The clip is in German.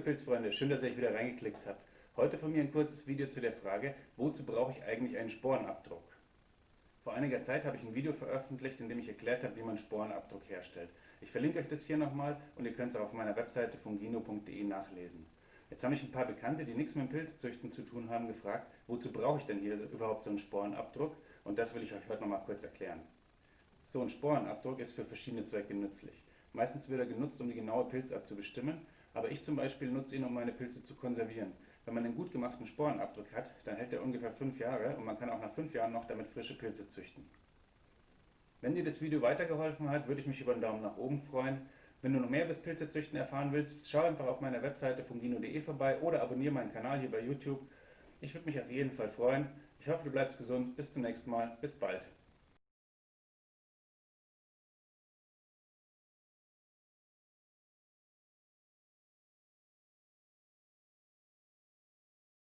Pilzfreunde, schön, dass ihr euch wieder reingeklickt habt. Heute von mir ein kurzes Video zu der Frage, wozu brauche ich eigentlich einen Sporenabdruck? Vor einiger Zeit habe ich ein Video veröffentlicht, in dem ich erklärt habe, wie man Sporenabdruck herstellt. Ich verlinke euch das hier nochmal und ihr könnt es auch auf meiner Webseite fungino.de nachlesen. Jetzt haben mich ein paar Bekannte, die nichts mit Pilzzüchten zu tun haben, gefragt, wozu brauche ich denn hier überhaupt so einen Sporenabdruck? Und das will ich euch heute nochmal kurz erklären. So ein Sporenabdruck ist für verschiedene Zwecke nützlich. Meistens wird er genutzt, um die genaue Pilzart zu bestimmen, aber ich zum Beispiel nutze ihn, um meine Pilze zu konservieren. Wenn man einen gut gemachten Sporenabdruck hat, dann hält er ungefähr 5 Jahre und man kann auch nach 5 Jahren noch damit frische Pilze züchten. Wenn dir das Video weitergeholfen hat, würde ich mich über einen Daumen nach oben freuen. Wenn du noch mehr über das Pilzezüchten erfahren willst, schau einfach auf meiner Webseite fungino.de vorbei oder abonniere meinen Kanal hier bei YouTube. Ich würde mich auf jeden Fall freuen. Ich hoffe, du bleibst gesund. Bis zum nächsten Mal. Bis bald.